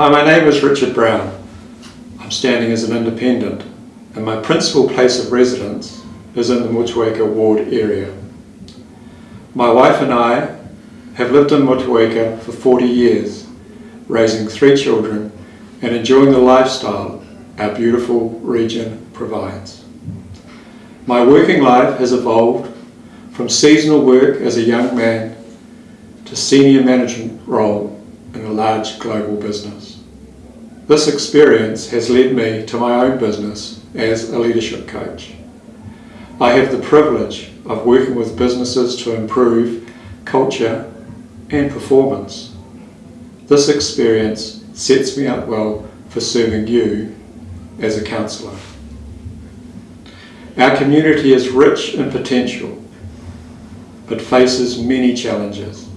Hi, my name is Richard Brown. I'm standing as an independent and my principal place of residence is in the Motueka ward area. My wife and I have lived in Motueka for 40 years, raising three children and enjoying the lifestyle our beautiful region provides. My working life has evolved from seasonal work as a young man to senior management role a large global business. This experience has led me to my own business as a leadership coach. I have the privilege of working with businesses to improve culture and performance. This experience sets me up well for serving you as a councillor. Our community is rich in potential, but faces many challenges.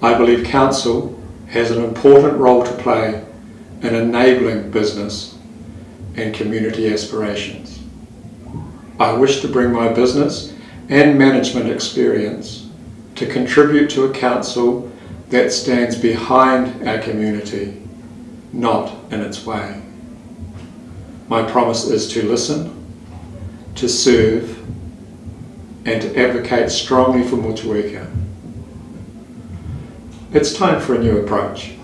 I believe council has an important role to play in enabling business and community aspirations. I wish to bring my business and management experience to contribute to a council that stands behind our community, not in its way. My promise is to listen, to serve, and to advocate strongly for Motueka. It's time for a new approach.